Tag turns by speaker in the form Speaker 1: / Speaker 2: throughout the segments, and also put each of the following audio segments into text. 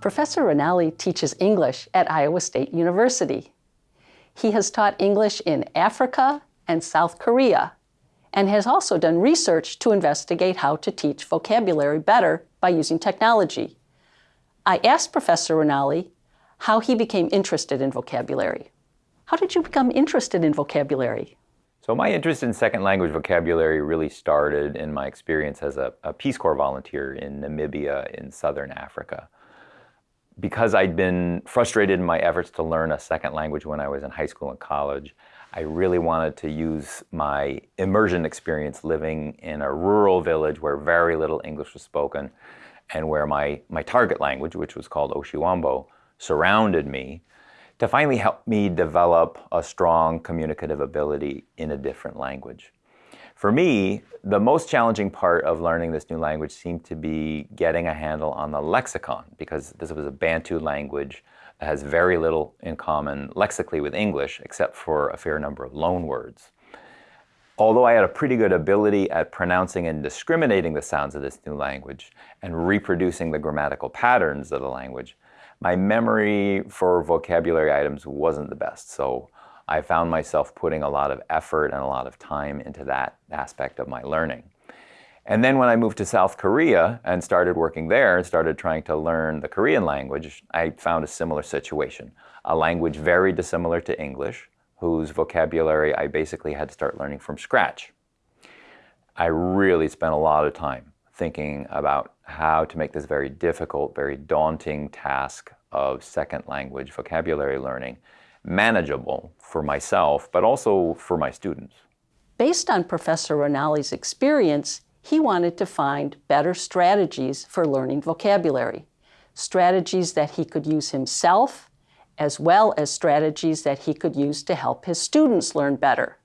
Speaker 1: Professor Ranalli teaches English at Iowa State University. He has taught English in Africa and South Korea and has also done research to investigate how to teach vocabulary better by using technology. I asked Professor Ranalli how he became interested in vocabulary. How did you become interested in vocabulary?
Speaker 2: So my interest in second language vocabulary really started in my experience as a, a Peace Corps volunteer in Namibia in Southern Africa because I'd been frustrated in my efforts to learn a second language when I was in high school and college, I really wanted to use my immersion experience living in a rural village where very little English was spoken and where my, my target language, which was called Oshiwambo, surrounded me to finally help me develop a strong communicative ability in a different language. For me, the most challenging part of learning this new language seemed to be getting a handle on the lexicon because this was a Bantu language that has very little in common lexically with English except for a fair number of loan words. Although I had a pretty good ability at pronouncing and discriminating the sounds of this new language and reproducing the grammatical patterns of the language, my memory for vocabulary items wasn't the best. So I found myself putting a lot of effort and a lot of time into that aspect of my learning. And then when I moved to South Korea and started working there and started trying to learn the Korean language, I found a similar situation. A language very dissimilar to English, whose vocabulary I basically had to start learning from scratch. I really spent a lot of time thinking about how to make this very difficult, very daunting task of second language vocabulary learning manageable for myself, but also for my students.
Speaker 1: Based on Professor Ranalli's experience, he wanted to find better strategies for learning vocabulary, strategies that he could use himself, as well as strategies that he could use to help his students learn better.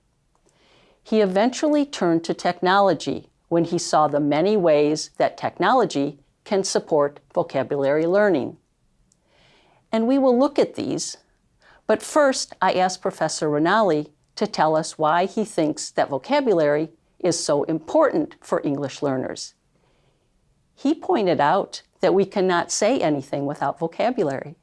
Speaker 1: He eventually turned to technology when he saw the many ways that technology can support vocabulary learning. And we will look at these but first, I asked Professor Ranalli to tell us why he thinks that vocabulary is so important for English learners. He pointed out that we cannot say anything without vocabulary.